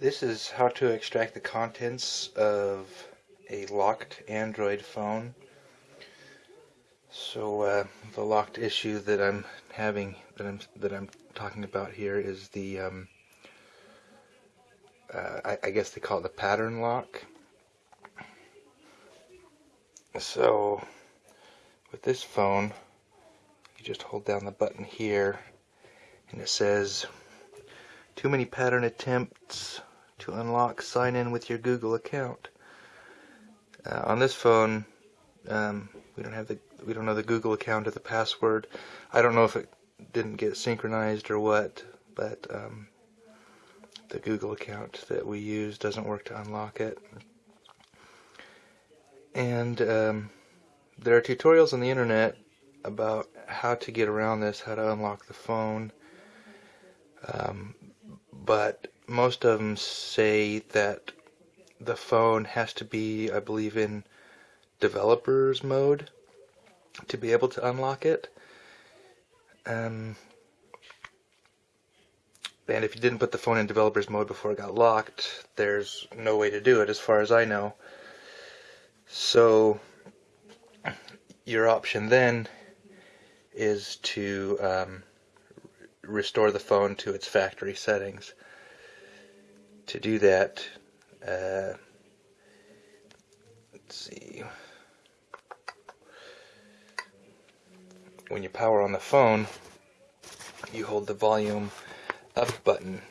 This is how to extract the contents of a locked Android phone. So uh, the locked issue that I'm having, that I'm that I'm talking about here, is the um, uh, I, I guess they call it the pattern lock. So with this phone, you just hold down the button here, and it says too many pattern attempts to unlock sign in with your Google account. Uh, on this phone, um, we don't have the we don't know the Google account or the password. I don't know if it didn't get synchronized or what, but um, the Google account that we use doesn't work to unlock it. And um, there are tutorials on the internet about how to get around this, how to unlock the phone. Um, but most of them say that the phone has to be, I believe, in developer's mode to be able to unlock it. Um, and if you didn't put the phone in developer's mode before it got locked, there's no way to do it as far as I know. So your option then is to um, restore the phone to its factory settings to do that, uh, let's see, when you power on the phone, you hold the volume up button.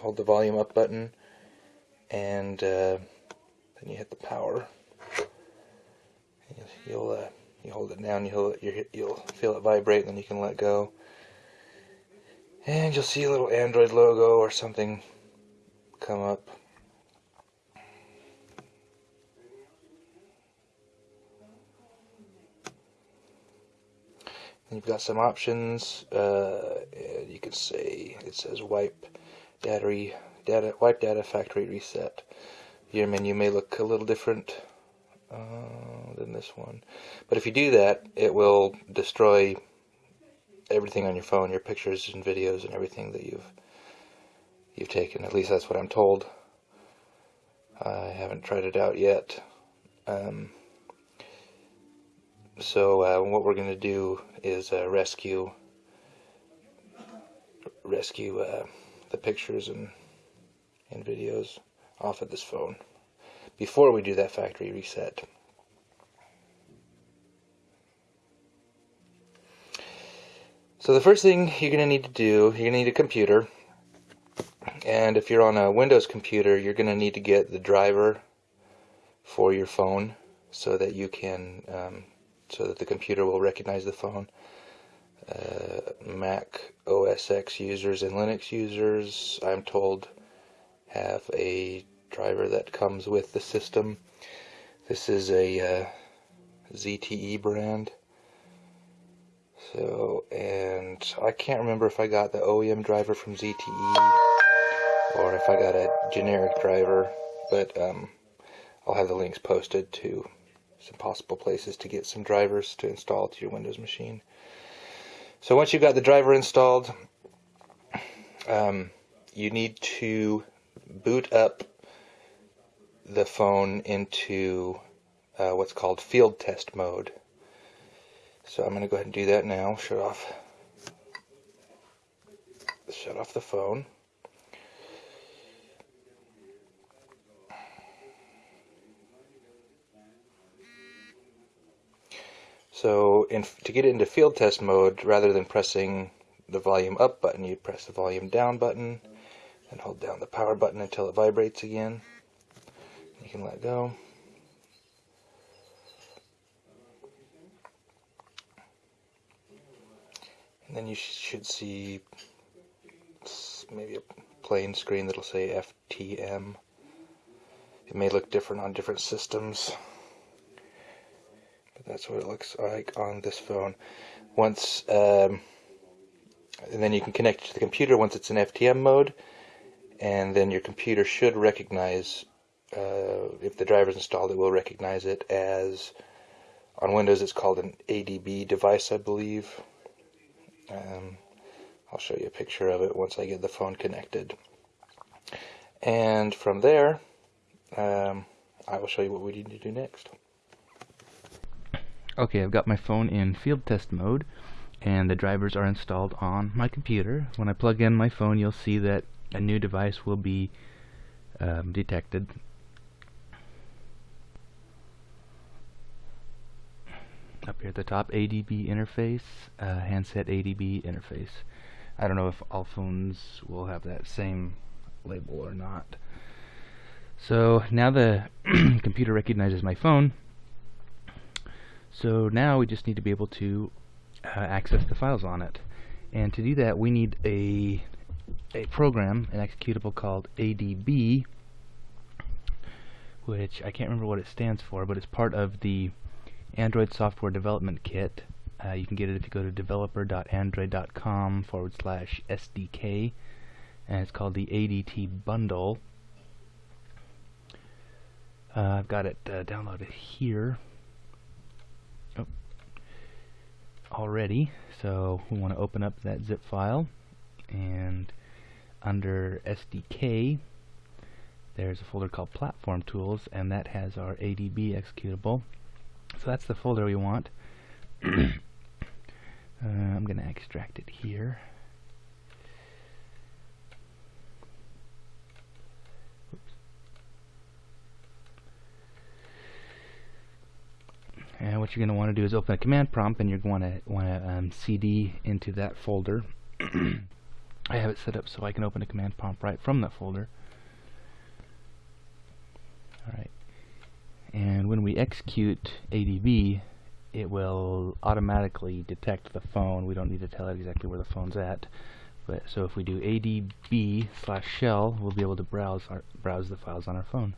Hold the volume up button and uh, then you hit the power. You'll uh, you hold it down, you'll you'll feel it vibrate, and then you can let go. And you'll see a little Android logo or something come up. And you've got some options. Uh, you can say it says wipe data, data wipe data factory reset your menu may look a little different uh, than this one. But if you do that, it will destroy everything on your phone, your pictures and videos and everything that you've you've taken. At least that's what I'm told. I haven't tried it out yet. Um, so uh, what we're going to do is uh, rescue rescue uh, the pictures and and videos off of this phone before we do that factory reset. So the first thing you're going to need to do, you're going to need a computer. And if you're on a Windows computer, you're going to need to get the driver for your phone so that you can, um, so that the computer will recognize the phone. Uh, Mac OS X users and Linux users, I'm told, have a driver that comes with the system. This is a uh, ZTE brand. So, and I can't remember if I got the OEM driver from ZTE or if I got a generic driver, but um, I'll have the links posted to some possible places to get some drivers to install to your Windows machine. So once you've got the driver installed, um, you need to boot up the phone into uh, what's called field test mode. So I'm going to go ahead and do that now. Shut off, shut off the phone. So in, to get into field test mode, rather than pressing the volume up button, you press the volume down button and hold down the power button until it vibrates again. You can let go. And then you should see maybe a plain screen that'll say FTM. It may look different on different systems, but that's what it looks like on this phone. Once, um, and then you can connect it to the computer once it's in FTM mode, and then your computer should recognize uh, if the driver is installed, it will recognize it as, on Windows it's called an ADB device, I believe. Um, I'll show you a picture of it once I get the phone connected. And from there, um, I will show you what we need to do next. Okay, I've got my phone in field test mode and the drivers are installed on my computer. When I plug in my phone you'll see that a new device will be um, detected. Up here at the top ADB interface uh, handset ADB interface. I don't know if all phones will have that same label or not. So now the computer recognizes my phone. So now we just need to be able to uh, access the files on it. And to do that we need a a program, an executable called ADB which I can't remember what it stands for, but it's part of the Android Software Development Kit. Uh, you can get it if you go to developer.android.com forward slash SDK, and it's called the ADT Bundle. Uh, I've got it uh, downloaded here oh. already, so we want to open up that zip file, and under SDK, there's a folder called Platform Tools, and that has our ADB executable. So that's the folder we want. uh, I'm going to extract it here. Oops. And what you're going to want to do is open a command prompt, and you're going to want to um, cd into that folder. I have it set up so I can open a command prompt right from that folder. Alright. And when we execute ADB, it will automatically detect the phone. We don't need to tell it exactly where the phone's at. But so if we do ADB slash shell, we'll be able to browse our, browse the files on our phone.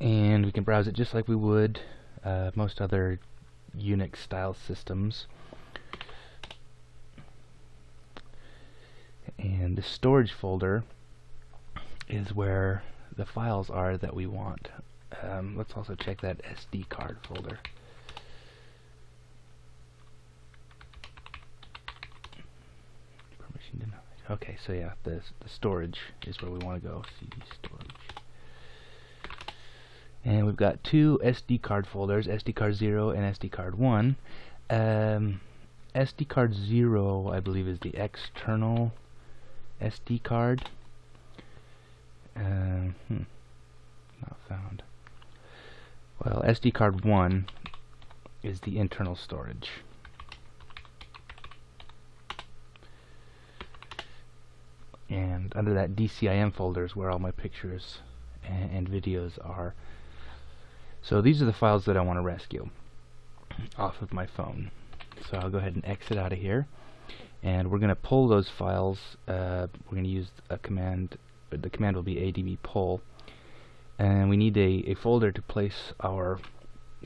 And we can browse it just like we would uh, most other Unix style systems. And the storage folder is where the files are that we want. Um, let's also check that SD card folder. Permission denied. Okay, so yeah, the, the storage is where we want to go. CD storage. And we've got two SD card folders, SD card 0 and SD card 1. Um, SD card 0, I believe, is the external SD card. Uh, hmm, not found. Well, SD card 1 is the internal storage. And under that DCIM folder is where all my pictures and, and videos are. So these are the files that I want to rescue off of my phone. So I'll go ahead and exit out of here and we're going to pull those files uh, we're going to use a command the command will be adb pull. And we need a, a folder to place our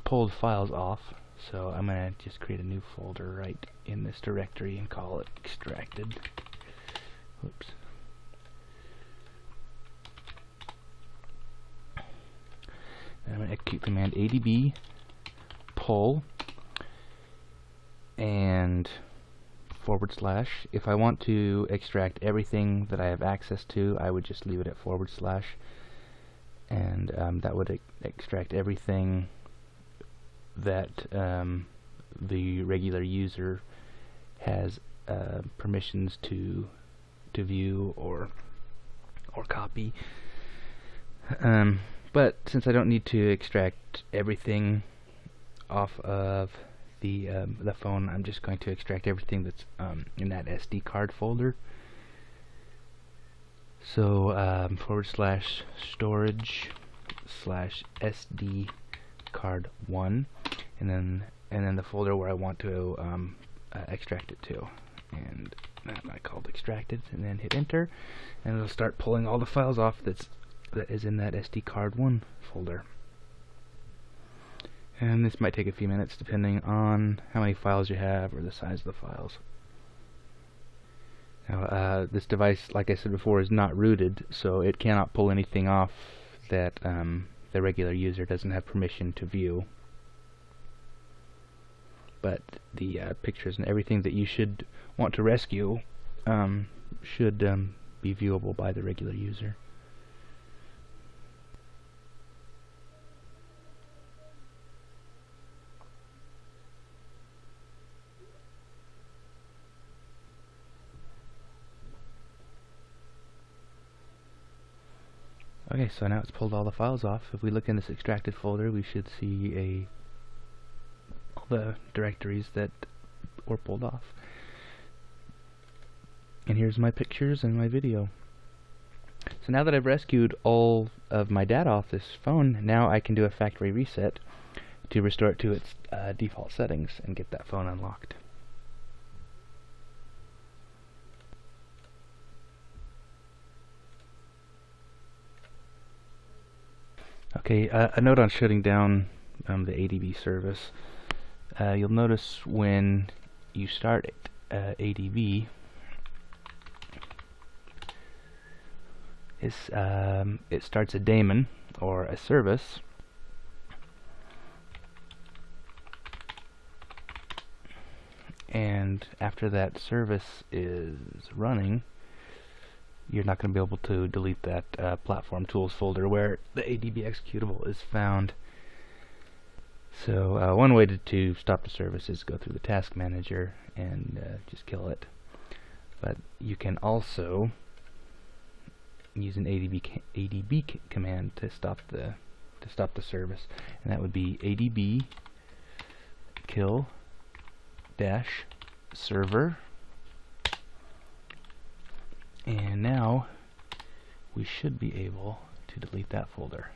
pulled files off. So I'm going to just create a new folder right in this directory and call it extracted. Oops. I'm going to execute command adb pull. And forward slash. If I want to extract everything that I have access to, I would just leave it at forward slash. And um, that would e extract everything that um, the regular user has uh, permissions to to view or or copy. Um, but since I don't need to extract everything off of the um, the phone, I'm just going to extract everything that's um, in that SD card folder. So um, forward slash storage slash SD card one, and then and then the folder where I want to um, uh, extract it to, and that I called extracted, and then hit enter, and it'll start pulling all the files off that's that is in that SD card one folder and this might take a few minutes depending on how many files you have or the size of the files. Now, uh, this device, like I said before, is not rooted, so it cannot pull anything off that um, the regular user doesn't have permission to view. But the uh, pictures and everything that you should want to rescue um, should um, be viewable by the regular user. Okay, so now it's pulled all the files off. If we look in this extracted folder, we should see a all the directories that were pulled off. And here's my pictures and my video. So now that I've rescued all of my data off this phone, now I can do a factory reset to restore it to its uh, default settings and get that phone unlocked. Okay, uh, a note on shutting down um, the ADB service. Uh, you'll notice when you start uh, ADB, um, it starts a daemon or a service. And after that service is running, you're not going to be able to delete that uh, platform tools folder where the ADB executable is found. So uh, one way to, to, stop the service is go through the task manager and uh, just kill it. But you can also use an ADB ADB command to stop the to stop the service, and that would be ADB kill dash server and now we should be able to delete that folder.